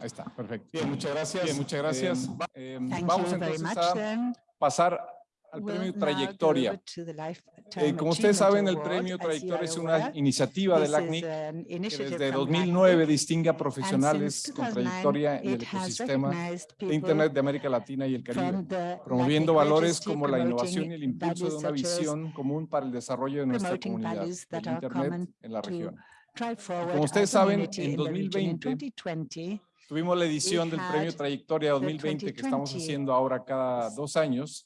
Ahí está, perfecto. Bien, muchas gracias. Bien, muchas gracias. Eh, vamos entonces a pasar al premio Trayectoria. to the Eh, como ustedes saben, el premio Trayectoria es una iniciativa del ACNIC que desde from 2009 LACNIC, distingue a profesionales con 2009, trayectoria en el ecosistema de Internet de América Latina y el Caribe, promoviendo valores como la innovación y el impulso de una visión común para el desarrollo de nuestra comunidad are Internet en la región. como ustedes saben, en in the region. In 2020, 2020, Tuvimos la edición del Premio Trayectoria 2020 que estamos 2020 haciendo ahora cada dos años.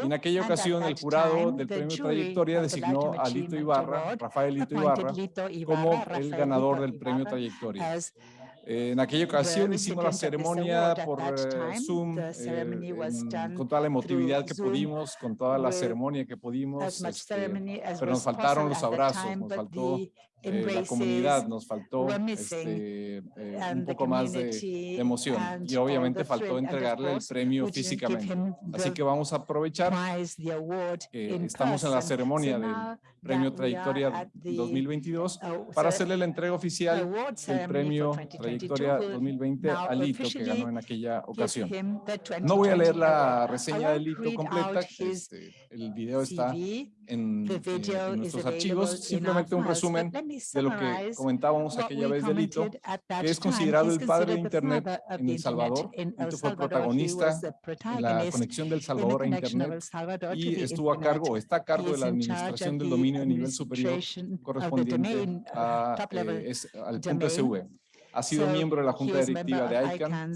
En aquella ocasión, el jurado del Premio Trayectoria designó a Lito Ibarra, Rafael Lito Ibarra, como el ganador del Premio Trayectoria. Eh, En aquella ocasión hicimos la ceremonia por eh, Zoom, eh, en- con toda la emotividad que pudimos, con toda la ceremonia que pudimos. este, pero nos faltaron los abrazos, nos faltó eh, la comunidad, nos faltó este, eh, un poco más de, de emoción y obviamente faltó entregarle el premio físicamente. Así que vamos a aprovechar in estamos en la ceremonia del Premio Trayectoria at the, 2022 uh, para ce- hacerle la entrega oficial del Premio 2022 Trayectoria will 2020 now a Lito que ganó en aquella ocasión. No voy a leer 2020 la reseña de Lito completa, este, el video está en, eh, video en is nuestros archivos, simplemente un resumen de lo que comentábamos aquella vez de Lito, commented at that que es considerado el padre de Internet en El Salvador. Fue protagonista en la conexión del Salvador a Internet y estuvo a cargo, o está a cargo de la administración del dominio de nivel superior correspondiente a, eh, es- al punto SV. Ha sido miembro de la Junta Directiva de ICANN,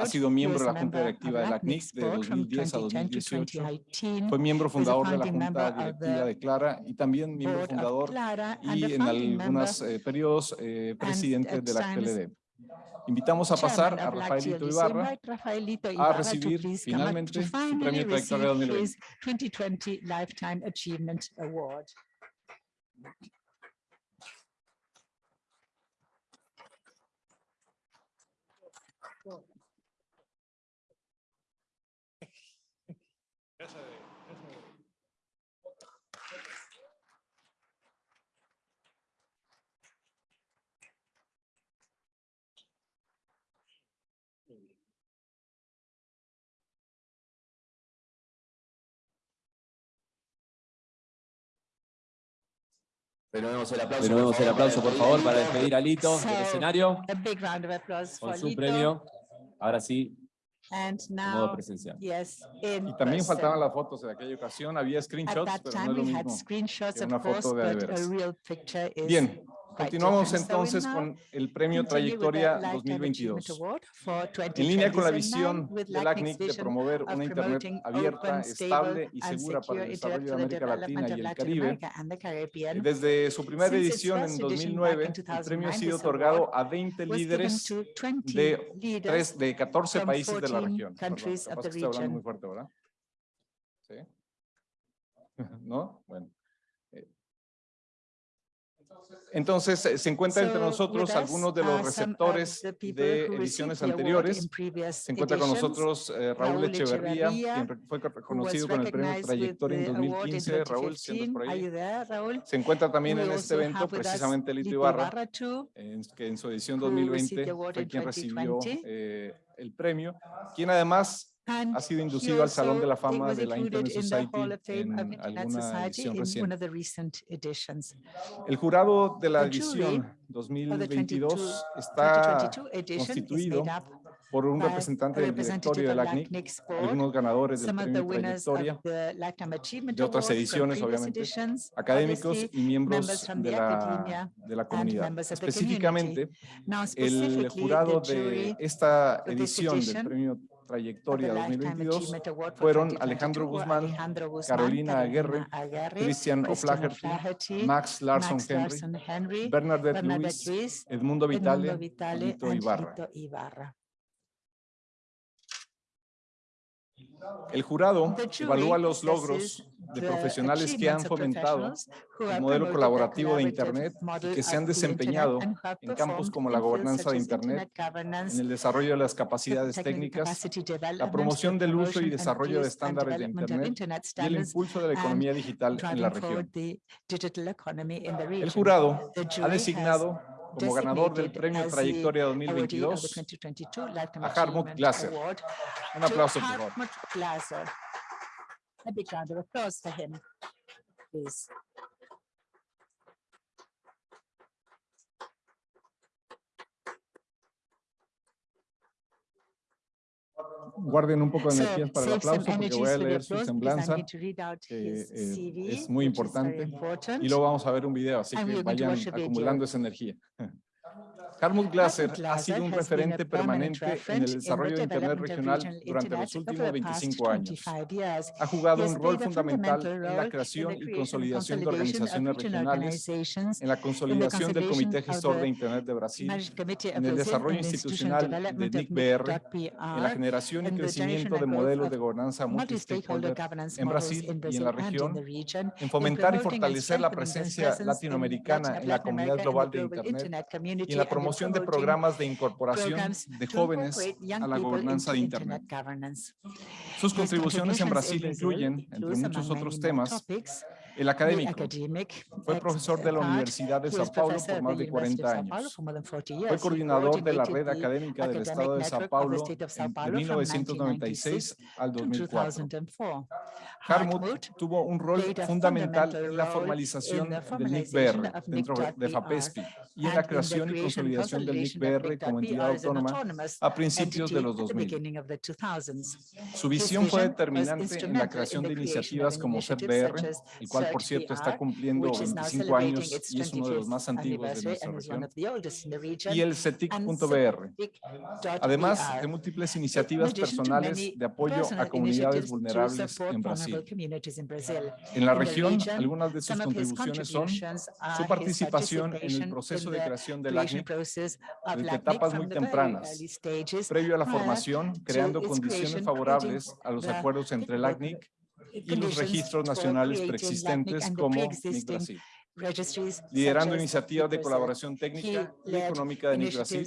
ha sido miembro de la Junta Directiva de la CNIC de board from 2010 a 2010 to 2018. 2018. Fue miembro fundador de la Junta Directiva de Clara y también miembro fundador y en algunos eh, periodos eh, presidente de la PLD. Invitamos a pasar a Rafaelito Ibarra a recibir finalmente su Premio Trayectoria receive 2020. Well, Renovemos el aplauso, Renovemos el aplauso, por favor, para despedir a Lito del escenario A big round of applause for con su Lito. premio. Ahora sí, And en modo now, presencial. yes, in Y también person. faltaban las fotos de aquella ocasión, había screenshots, pero no es lo mismo. que una course, foto de picture is Bien, continuamos entonces con el Premio Trayectoria Lifetime Achievement 2022. Award for En línea con la 2020. So visión del ACNIC de promover una Internet abierta, estable stable, y segura para el desarrollo de América Latina y el Caribe, Caribbean desde su primera edición en first edition 2009, back in el premio ha 2009, sido otorgado a 20 was given líderes to 20 de, leaders tres, de 14 from países de la 14 región. Perdón, capaz que estoy hablando muy fuerte, ¿verdad? ¿Sí? ¿No? Bueno. Entonces, eh, se encuentra entre So, nosotros algunos de los receptores de ediciones anteriores. Se encuentra con nosotros eh, Raúl Echeverría, quien fue reconocido con el premio Trayectoria en the award in 2015. Raúl, si andas 2015. por ahí. Se encuentra también en este evento precisamente Lito Ibarra, en, que en su edición who received 2020 the award fue quien recibió 2020. eh, el premio, quien además ha sido inducido al Salón de la Fama de la Internet Society en alguna Society edición in one reciente. of the recent editions. El jurado de la edición For the 2022 22 está 2022 edition is constituido por un representante del directorio representative de of la CNIC, LACNIC's board, algunos ganadores del premio winners Trayectoria, de otras ediciones, obviamente, académicos y miembros de la, de la comunidad. Específicamente, el jurado de esta edición del premio Trayectoria Lifetime 2022 Achievement Award for fueron 2022 Alejandro Guzmán, Carolina Aguirre, Christian O'Flaherty, Max Larson Henry, Bernadette Luis, Edmundo Vitale, Edmundo Vitale, Lito Ibarra. El jurado evalúa los logros de the profesionales que han fomentado el have modelo colaborativo de Internet y que se han desempeñado en campos como la gobernanza de Internet, en el desarrollo de las capacidades técnicas, la promoción del uso y desarrollo de estándares de Internet y el impulso de la economía digital en la región. El jurado ha designado como ganador del Premio Trayectoria awardee of the 2022 2022 Lifetime a Glasser. Award Un aplauso, por favor. A big round of applause for him, please. Guarden un poco de energías para el aplauso porque voy a leer su semblanza que, eh, CV, es muy importante, important. y luego vamos a ver un video, así que vayan acumulando esa energía. Hartmut Glasser ha sido un referente permanent permanente en el desarrollo de Internet regional durante los últimos over the past 25 años. 25 years. Ha jugado un rol fundamental en la creación y consolidación de organizaciones regional regionales, en la consolidación del Comité Gestor de Internet de Brasil, en el desarrollo institucional de NIC-BR, en la generación y crecimiento de modelos de gobernanza multi-stakeholder en Brasil y en la región, en fomentar y fortalecer la presencia latinoamericana Latin en la comunidad global de Internet y en la the promoción de programas de incorporación de jóvenes a la gobernanza de Internet. Sus contribuciones en Brasil incluyen, entre muchos otros temas, el académico. academic Fue profesor de la. Universidad de Sao Paulo por más de University 40 of Sao Paulo años. for more than 40 Fue coordinador de la red académica del Estado de Sao Paulo de Paulo from 1996 al to 2004. 2004. Hartmut tuvo un rol fundamental en la formalización del NIC-BR dentro de FAPESPI y en la creación y consolidación del NIC-BR como entidad autónoma a principios de los at the 2000. beginning of the 2000s. Su visión fue determinante en la creación de iniciativas como as el cual por cierto está cumpliendo which is now 25 celebrating años y es uno de los más 25th antiguos de nuestra región, y el CETIC.br. Además de múltiples iniciativas personales de apoyo a comunidades vulnerables en Brasil. En la región, algunas de sus some of his contribuciones son contributions are su participación en el participation proceso in de the creación del creation ACNIC desde etapas muy tempranas, previo a la formación, creando condiciones favorables a los the acuerdos entre el ACNIC y los registros nacionales preexistentes como Brasil, registries liderando iniciativas de colaboración técnica y económica de NIC Brasil,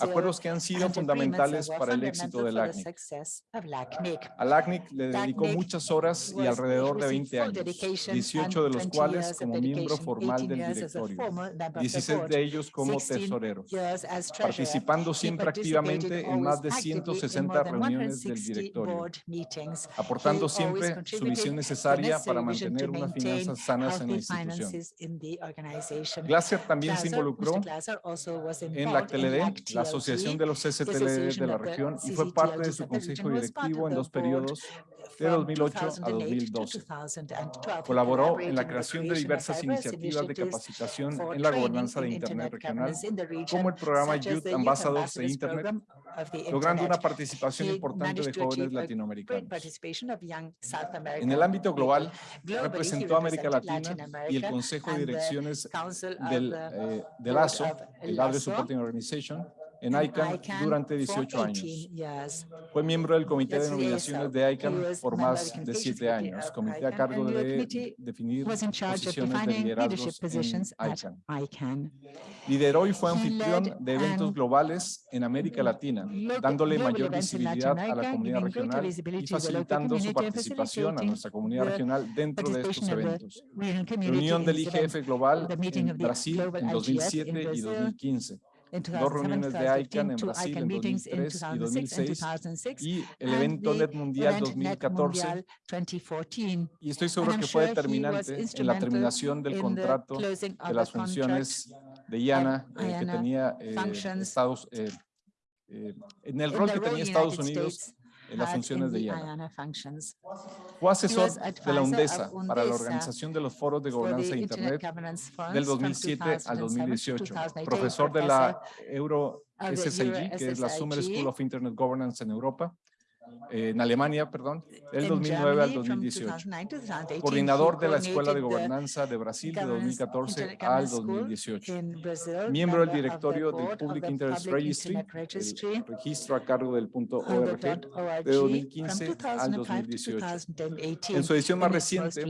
acuerdos que han sido fundamentales para el éxito del LACNIC. Al ACNIC le dedicó LACNIC muchas horas y alrededor de received 20 full años, dedication 18 de los 20 cuales como miembro formal 18 del a directorio, formal member of the 16 board, de ellos como 16 tesoreros, years as treasurer. participando siempre activamente en más de actively in 160 more than reuniones del 160 directorio, aportando siempre su visión necesaria para mantener unas finanzas sanas en la institución. Finances in the organization. Glasser también se involucró en la in TLD, la Asociación de los CCTLD de Association la of the región, y fue parte de su CCTLDs of the consejo region, was part directivo en dos periodos de from 2008 a 2008 to 2012. 2012. He Colaboró en la creación de diversas iniciativas de capacitación en la gobernanza de in Internet regional, como el programa Youth Ambassadors de Internet, logrando una participación importante de jóvenes latinoamericanos. En el ámbito global, representó a América Latina Latin y el Consejo de Direcciones del, eh, del ASO, el LASO, Supporting Organization, en ICANN durante for 18 años. 18 years. Fue miembro del Comité de nominaciones de ICANN por más de siete años, comité a cargo de definir posiciones de liderazgos en ICANN. Lideró y fue anfitrión de eventos globales en América Latina, dándole mayor visibilidad a la comunidad regional y facilitando su participación a nuestra comunidad regional dentro de estos eventos. Reunión del. IGF Global en Brasil en IGF 2007 in y Brazil 2015 In dos reuniones de 2007, ICANN en 2015, two Brasil en ICANN meetings in 2003 y 2006 and 2006 2006, y el evento Net Mundial event Net 2014 Mundial 2014. y estoy seguro que fue determinante en la terminación del contrato de las funciones de IANA eh, que tenía eh, functions Estados eh, eh, en el rol que tenía Estados Unidos States en las funciones de IANA. Fue asesor de la UNDESA para la organización de los foros de gobernanza de Internet del from 2007 al 2007 to 2018, 2018, profesor de la Euro SSIG, que es la Summer. School of Internet Governance en Europa, eh, en Alemania, perdón, del in 2009 al Germany from 2018. 2009 to 2018. Coordinador de la Escuela de Gobernanza de Brasil de Governance- 2014 Internet al Governance School 2018. in Brazil, Miembro del directorio del Public Interest Registry, el registro a cargo del punto .org, de 2015 from al 2005 to 2018. 2018. En su edición más reciente,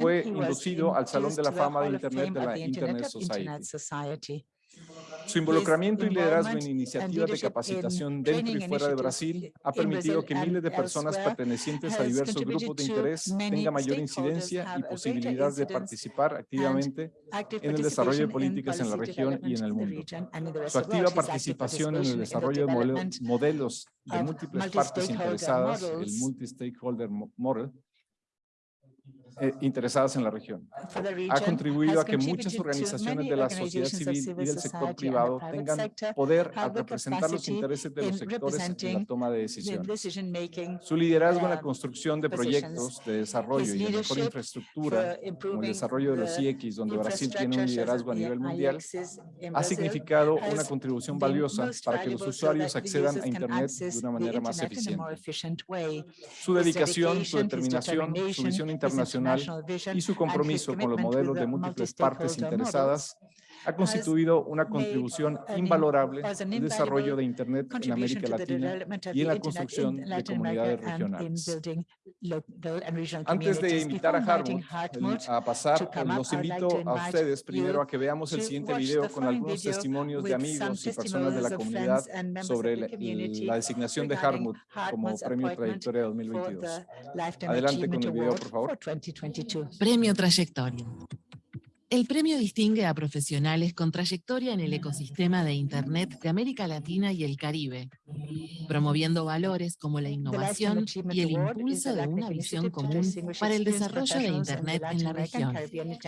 fue inducido al Salón de la Fama de Internet de la Internet Society. Su involucramiento y liderazgo en iniciativas de in capacitación dentro y fuera de Brasil ha permitido que miles de personas pertenecientes a diversos grupos de interés tengan mayor incidencia y posibilidad de participar activamente en el desarrollo de políticas en la región y en el mundo. Su activa participación en el desarrollo de modelos de múltiples partes interesadas, el multi-stakeholder mo- model, eh, interesadas en la región. Ha contribuido a que muchas organizaciones de la sociedad civil y del sector privado tengan poder al representar los intereses de los sectores en la toma de decisiones. Su liderazgo en la um, construcción de proyectos de desarrollo y de mejor infraestructura, como el desarrollo de los IX, donde Brasil tiene un liderazgo a nivel mundial, ha significado una contribución valiosa para que los usuarios accedan a Internet de una manera más eficiente. Su dedicación, su determinación, su visión internacional y su compromiso con los modelos de múltiples partes interesadas ha constituido una contribución invalorable al desarrollo de Internet en América Latina y en la construcción de comunidades regionales. Antes de invitar a Hartmut a pasar, eh, los invito to a ustedes primero you a que veamos el siguiente video con algunos testimonios de amigos y personas de la comunidad sobre la, designación de Hartmut como Premio Trayectoria for 2022. the Lifetime Adelante con el video, por favor. for 2022. Premio Trayectoria. El premio distingue a profesionales con trayectoria en el ecosistema de Internet de América Latina y el Caribe, promoviendo valores como la innovación y el impulso de una visión común para el desarrollo de Internet en la región.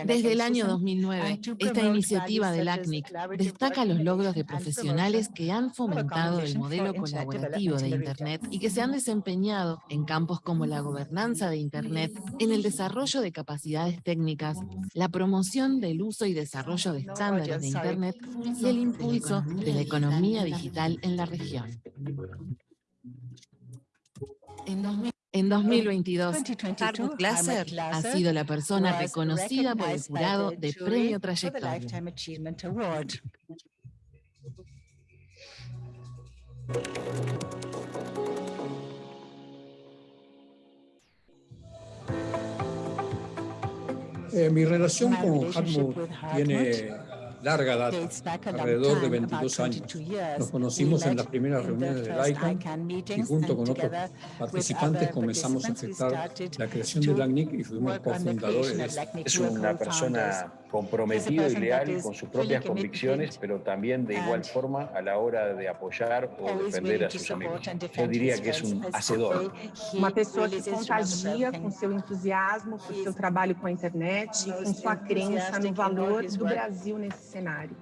Desde el año 2009, esta iniciativa del ACNIC destaca los logros de profesionales que han fomentado el modelo colaborativo de Internet y que se han desempeñado en campos como la gobernanza de Internet, en el desarrollo de capacidades técnicas, la promoción del uso y desarrollo de estándares de Internet y el impulso de la economía digital en la región. En 2000 en 2022, 2022, Hartmut Glasser ha sido la persona reconocida por el jurado de Premio Trayectoria. Eh, mi relación My con relationship Hartmut with tiene larga data, alrededor de time, about 22 años. 22 years. Nos conocimos We en las primeras reuniones del ICANN ICANN y junto con otros together participantes other comenzamos a participants, we afectar started la creación to del ACNIC y fuimos cofundadores creation de of esto. LACNIC. Es una persona comprometida y leal con sus propias convicciones, pero también de igual and forma a la hora de apoyar o defender a sus amigos. Yo diría que es un hacedor. Uma pessoa que contagia com seu entusiasmo, por seu trabalho com a internet com sua crença no in valor do. Brasil nesse cenário.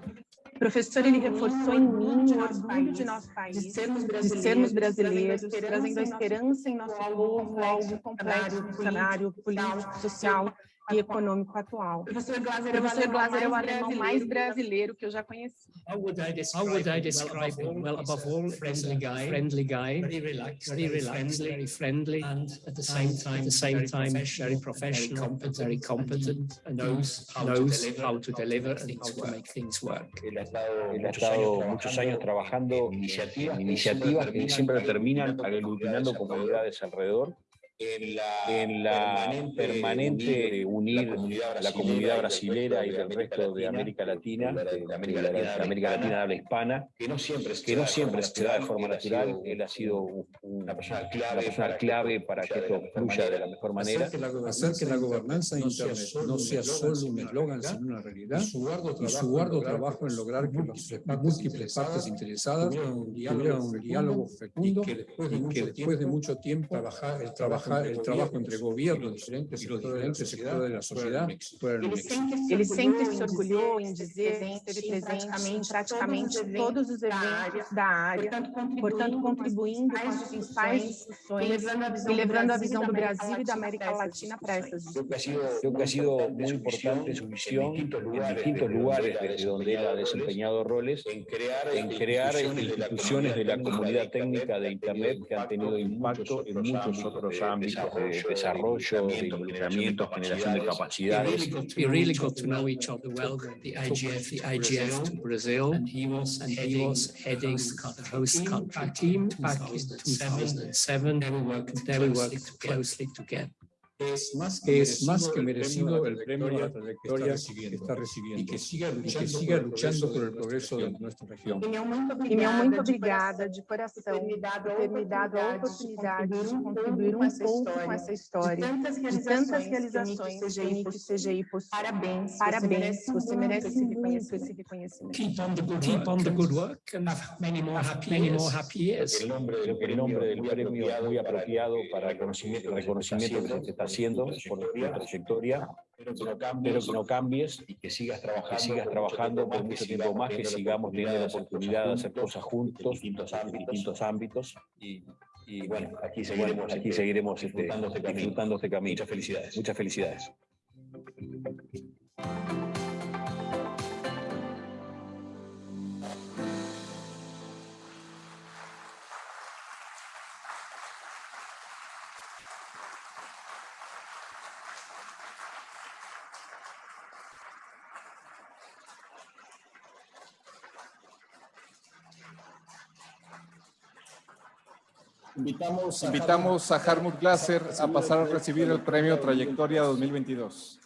O professor ele reforçou em mim o orgulho de nosso país, de sermos brasileiros, trazendo a esperança em nosso povo, algo complexo no cenário político, social e econômico atual. O professor Glaser é o alemão mais brasileiro que eu já conheci. How would I describe him? Well, above all, friendly guy, friendly guy, very relaxed, very relaxed, very friendly, and at the same time, at the same time, very professional, very competent, and knows knows how to deliver and how to make things work. Él ha estado muchos años trabajando en iniciativas que siempre terminan aglutinando comunidades alrededor en la permanente unir la comunidad brasilera y del resto de América Latina, de América Latina, habla hispana, que no siempre se da de forma natural. Él ha sido un- una persona clave para que esto fluya de la mejor manera. Hacer que la, que la gobernanza no sea solo un eslogan, sino una realidad, y su arduo trabajo en lograr que las múltiples partes interesadas tuvieran un diálogo fecundo y que después de mucho tiempo trabajar, el, trabajar, el trabajo entre gobiernos diferentes y los diferentes sectores de la sociedad fuera un Ele sempre, ele sempre se orgulhou em dizer que esteve presente em praticamente todos os eventos da área, portanto, contribuindo com as principais discussões e levando a visão do Brasil e da América Latina para essas discussões. Creo que ha sido muy importante su visión en distintos lugares desde donde él ha desempeñado roles en crear instituciones de la comunidad técnica de Internet que han tenido impacto en muchos otros ámbitos de desarrollo, de involucramiento, generación de We capacidades. really got, we really got to know each other well. The IGF, the IGF to Brazil, and he was and he was heading the host country team back in 2007. There we worked closely together. Es más que, es más que merecido el premio a la trayectoria que está recibiendo y que siga luchando, que siga luchando por el progreso de nuestra región. E meu muito obrigada de coração por ter me dado a oportunidade de contribuir um pouco com essa história, de tantas realizações que o CGI possui. Parabéns, parabéns, você merece esse reconhecimento. Keep on the good, Keep on the good work and have many more happy, many more happy years. El nombre, el nombre del premio es muy apropiado para el reconocimiento, el reconocimiento haciendo por la trayectoria, pero que no cambies y que sigas trabajando, que sigas trabajando por mucho tiempo más, que sigamos teniendo la oportunidad de hacer cosas juntos en distintos ámbitos. Y, y bueno, aquí seguiremos, aquí seguiremos este, disfrutando este camino. Muchas felicidades. Muchas felicidades. Invitamos a, Invitamos a Harmut Glaser a pasar a recibir el premio Trayectoria 2022.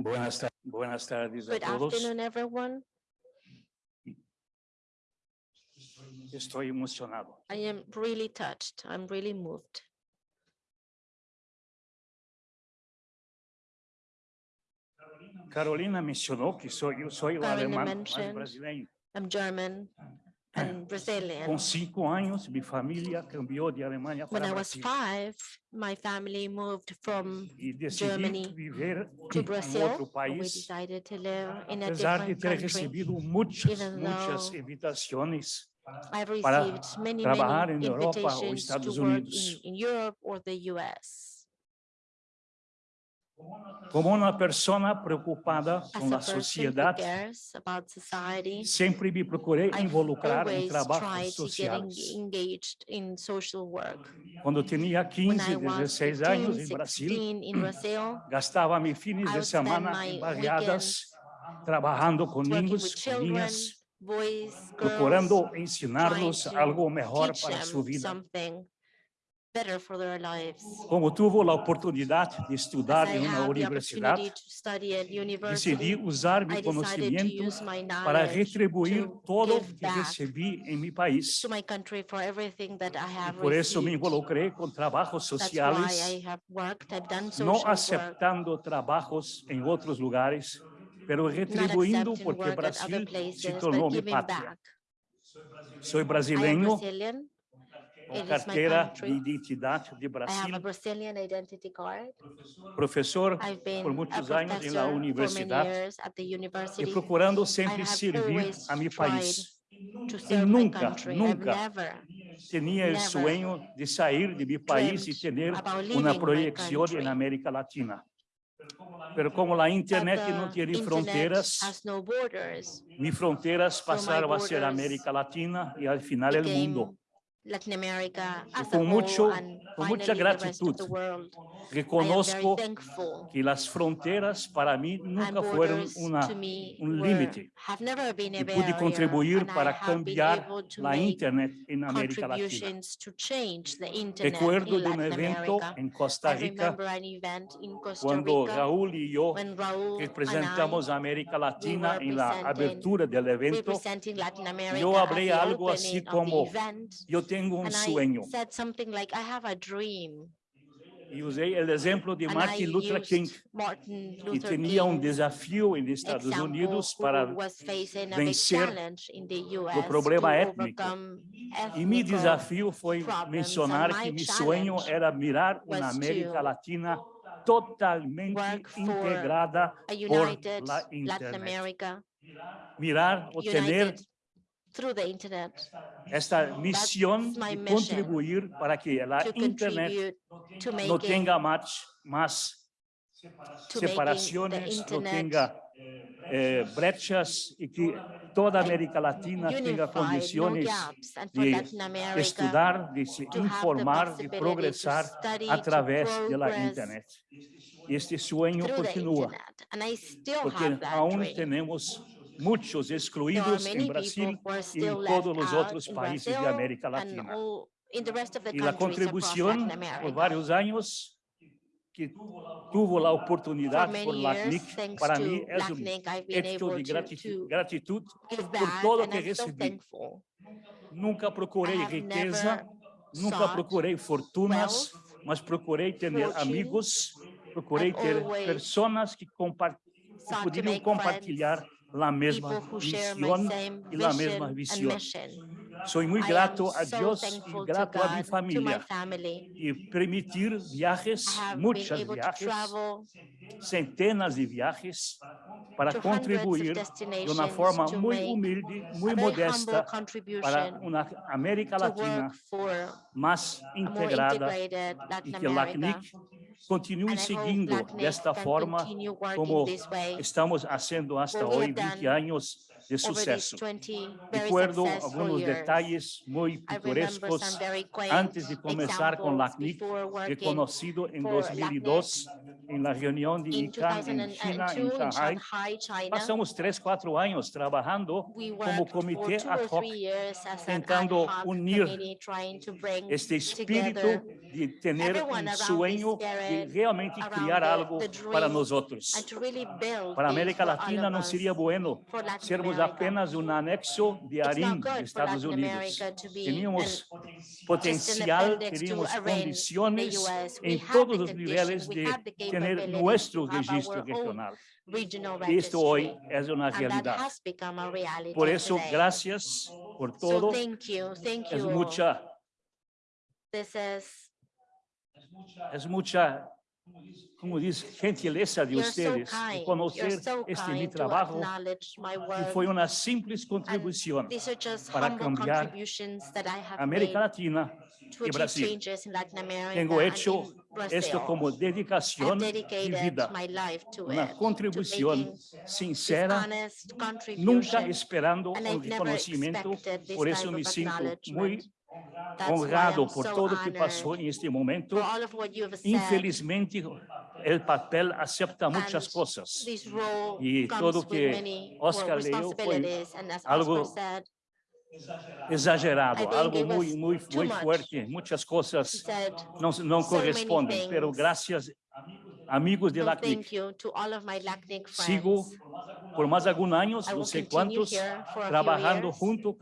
Buenas, ta- buenas tardes a Good todos. afternoon, everyone. Estoy emocionado. I am really touched. I'm really moved. Carolina mencionó que soy, yo soy el Carolina alemán más mentioned brasileño. I'm German and Brazilian. Con cinco años, mi familia cambió de Alemania When para I was Brasil. five, my family moved from Y decidí Germany viver to en Brazil. otro and We país, decided to live in a apesar de different ter country. recebido muchas, even muchas though invitaciones I've para received many, trabajar many en Europa o invitations to Estados work in, Unidos. in Europe or the US. como uma pessoa preocupada com a sociedade, society, sempre me procurei involucrar em trabalhos sociais. Quando tinha 15, 16 anos 15, em Brasil, gastava meus fins de semana em variadas, trabalhando com ninhos, com ninhas, procurando ensinar-los algo melhor para sua vida. Como tive a oportunidade de estudar em uma universidade, decidi usar meu conhecimento para retribuir todo o que recebi em meu país. por isso me involucrei com trabalhos sociais, não aceitando trabalhos em outros lugares, mas retribuindo porque Brasil se tornou minha pátria. Sou brasileiro uma carteira de identidade de Brasil. Professor por muitos anos na universidade e procurando sempre servir a meu país. E nunca, nunca tinha o sonho de sair de meu país e ter uma projeção na América Latina. Mas como a internet não tinha fronteiras, minhas fronteiras passaram a ser a América Latina e, ao final, o mundo. Latin America as a com whole mucho- and of the gratitud, thankful. que as fronteiras para And nunca foram borders uma to me um were- limite. have never been a e pude contribuir para cambiar a make internet na América Latina. Recuerdo de Latin evento em Costa Rica, eu when Raul and representamos a América Latina em la abertura do evento. falei the algo the como, event. Eu tenho um And sonho. I said something like, I have a dream. Y usé el ejemplo de And I Martin Luther used King, Martin que Luther tenía un King's desafío en Estados example, Unidos who para was facing a big vencer challenge in the US o problema to étnico. overcome E meu ethnical desafio foi problems, mencionar and que my meu sonho challenge era mirar uma was América to Latina totalmente work for integrada a por united la Latin internet. America, Mirar o tener united through the internet, esta misión de contribuir para que a to internet no tenga más, más separaciones, no tenga eh, brechas y que toda América Latina tenga condiciones de Latin America estudar, de se informar, de progresar a través da progress internet. Este sueño still porque aún dream. tenemos muchos There are excluídos many em Brasil people who are e still em left todos os out outros in países Brazil de América and Latina. all in the rest of the E a countries across contribuição Latin America. por vários anos que tuvo a For oportunidade por many years, LACNIC, thanks para to mim é um LACNIC, I've been acto able de to, gratitud, to gratitude give por back, todo and que I'm so recebi. thankful. Nunca procurei I have riqueza, never nunca sought procurei fortunas, wealth, mas procurei ter fortune. amigos, procurei I've ter always pessoas que, compa que sought to poderiam make compartilhar la misma visión y la misma visión. Soy muy grato a Dios y grato a mi familia. y permitir viajes, muchos viajes, centenas de viajes para to hundreds of contribuir de destinations uma forma to muito make humilde, a muito very humble modesta para contribution uma América to Latina work for mais a more integrada integrated Latin e que America. LACNIC continue And I hope seguindo LACNIC desta can forma continue working como this way estamos fazendo hasta What we hoje, have 20 done anos de over these sucesso. 20 very Recuerdo pitorescos some very quaint antes de começar com examples LACNIC, before working reconocido em for 2002 em la reunião de in ICANN em China, 2002 em in Shanghai. Três, quatro anos trabalhando We como two ad hoc, tentando unir committee trying to bring este espírito together de um around this sonho de realmente the- algo para build Para América Latina us. seria bueno sermos tínhamos apenas um anexo de Arim, dos Estados Unidos. Tínhamos potencial, teríamos condições em todos os níveis de ter nosso registro regional. Isto hoje é uma realidade. Por isso, graças por tudo. É muita... É muita como diz, gentileza de vocês, conhecer conocer este meu trabalho que foi uma simples contribuição para cambiar América Latina e Brasil. Tenho feito isso como dedicação e vida, uma contribuição sincera, nunca esperando o reconhecimento, por isso me sinto muito honrado por todo o que passou neste momento. Infelizmente, o papel aceita muitas coisas. E tudo que Oscar leu foi algo exagerado, algo muito, muito, muito forte. Muitas coisas não, não correspondem, mas graças amigos de "No, LACNIC, thank you to all of my LACNIC friends. sigo por mais alguns anos, I não will sei continue quantos, here for a few trabalhando years. junto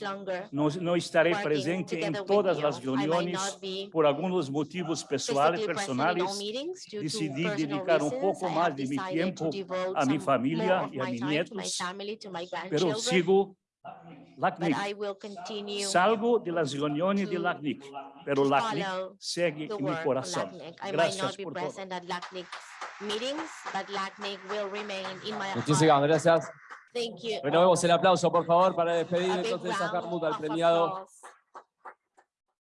longer Não, não estarei working presente with todas you. as I might reuniões not be por alguns motivos pessoais, physically present in personais. all meetings due to Decidi personal dedicar I mais have de tempo devote a more of e a to my pero sigo LACNIC. I will continue Salgo de las reuniones de LACNIC, pero LACNIC follow segue the em meu work of coração. LACNIC. I might Gracias not be por todo. present at LACNIC meetings, but LACNIC will remain in my heart. Muchísimas gracias. Thank you. Renovemos el aplauso, por favor, para despedir entonces a Harmut, al premiado applause.